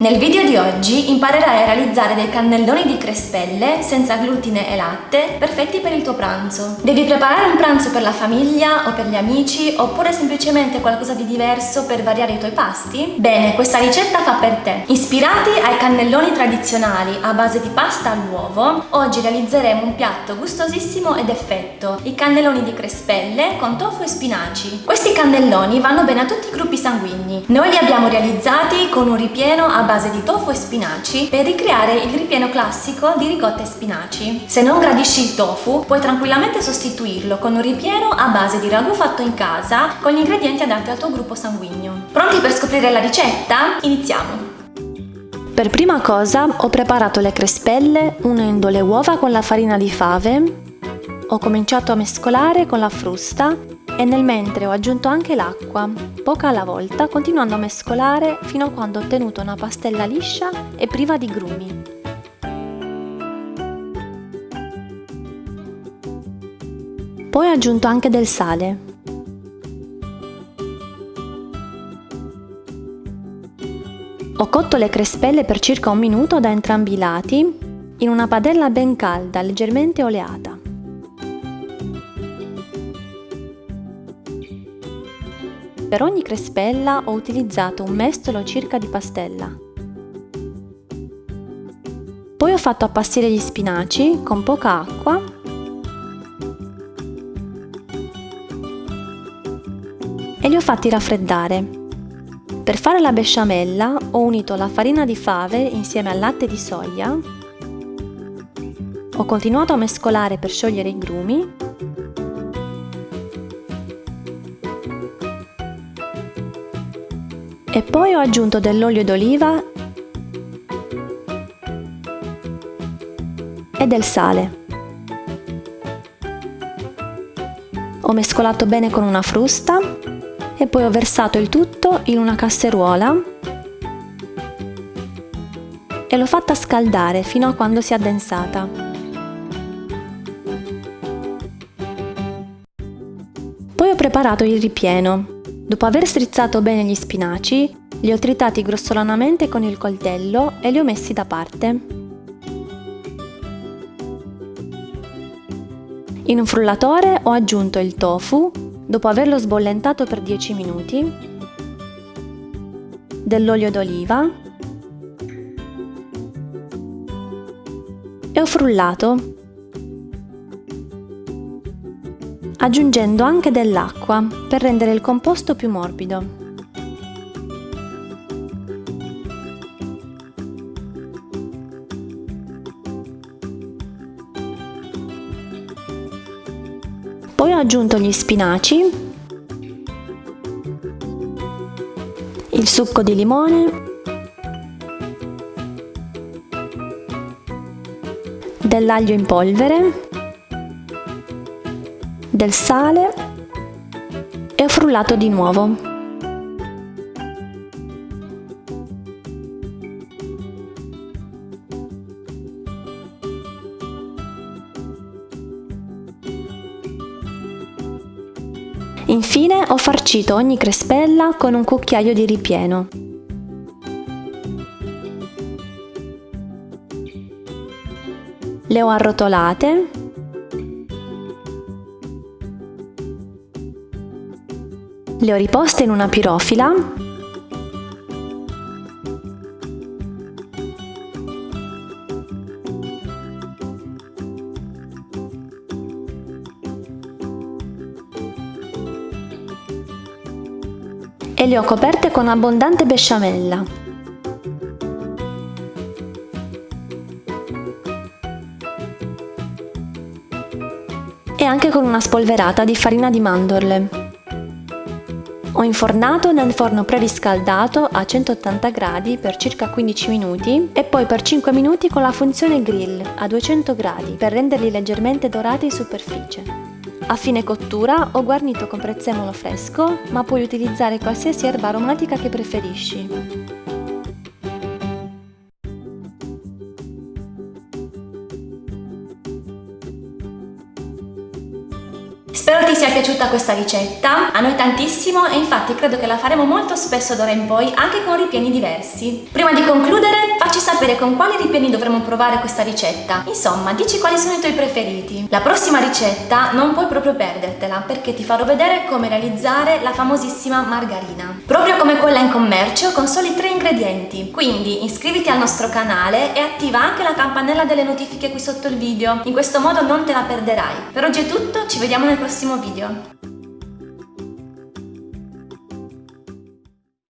Nel video di oggi imparerai a realizzare dei cannelloni di crespelle senza glutine e latte perfetti per il tuo pranzo. Devi preparare un pranzo per la famiglia o per gli amici oppure semplicemente qualcosa di diverso per variare i tuoi pasti? Bene, questa ricetta fa per te. Ispirati ai cannelloni tradizionali a base di pasta all'uovo, oggi realizzeremo un piatto gustosissimo ed effetto, i cannelloni di crespelle con tofu e spinaci. Questi cannelloni vanno bene a tutti i gruppi sanguigni. Noi li abbiamo realizzati con un ripieno a base di tofu e spinaci per ricreare il ripieno classico di ricotta e spinaci. Se non gradisci il tofu, puoi tranquillamente sostituirlo con un ripieno a base di ragù fatto in casa con gli ingredienti adatti al tuo gruppo sanguigno. Pronti per scoprire la ricetta? Iniziamo! Per prima cosa ho preparato le crespelle unendo le uova con la farina di fave, ho cominciato a mescolare con la frusta e nel mentre ho aggiunto anche l'acqua, poca alla volta, continuando a mescolare fino a quando ho ottenuto una pastella liscia e priva di grumi. Poi ho aggiunto anche del sale. Ho cotto le crespelle per circa un minuto da entrambi i lati in una padella ben calda, leggermente oleata. Per ogni crespella ho utilizzato un mestolo circa di pastella. Poi ho fatto appassire gli spinaci con poca acqua e li ho fatti raffreddare. Per fare la besciamella ho unito la farina di fave insieme al latte di soia, ho continuato a mescolare per sciogliere i grumi e poi ho aggiunto dell'olio d'oliva e del sale. Ho mescolato bene con una frusta e poi ho versato il tutto in una casseruola e l'ho fatta scaldare fino a quando si è addensata. Poi ho preparato il ripieno Dopo aver strizzato bene gli spinaci, li ho tritati grossolanamente con il coltello e li ho messi da parte. In un frullatore ho aggiunto il tofu, dopo averlo sbollentato per 10 minuti, dell'olio d'oliva e ho frullato aggiungendo anche dell'acqua per rendere il composto più morbido. Poi ho aggiunto gli spinaci, il succo di limone, dell'aglio in polvere del sale e ho frullato di nuovo. Infine ho farcito ogni crespella con un cucchiaio di ripieno. Le ho arrotolate Le ho riposte in una pirofila e le ho coperte con abbondante besciamella. E anche con una spolverata di farina di mandorle. Ho infornato nel forno preriscaldato a 180 gradi per circa 15 minuti e poi per 5 minuti con la funzione grill a 200 gradi per renderli leggermente dorati in superficie. A fine cottura ho guarnito con prezzemolo fresco, ma puoi utilizzare qualsiasi erba aromatica che preferisci. Spero ti sia piaciuta questa ricetta, a noi tantissimo e infatti credo che la faremo molto spesso d'ora in poi anche con ripieni diversi. Prima di concludere facci sapere con quali ripieni dovremmo provare questa ricetta, insomma dici quali sono i tuoi preferiti. La prossima ricetta non puoi proprio perdertela perché ti farò vedere come realizzare la famosissima margarina, proprio come quella in commercio con soli tre ingredienti. Quindi iscriviti al nostro canale e attiva anche la campanella delle notifiche qui sotto il video, in questo modo non te la perderai. Per oggi è tutto, ci vediamo nel prossimo video.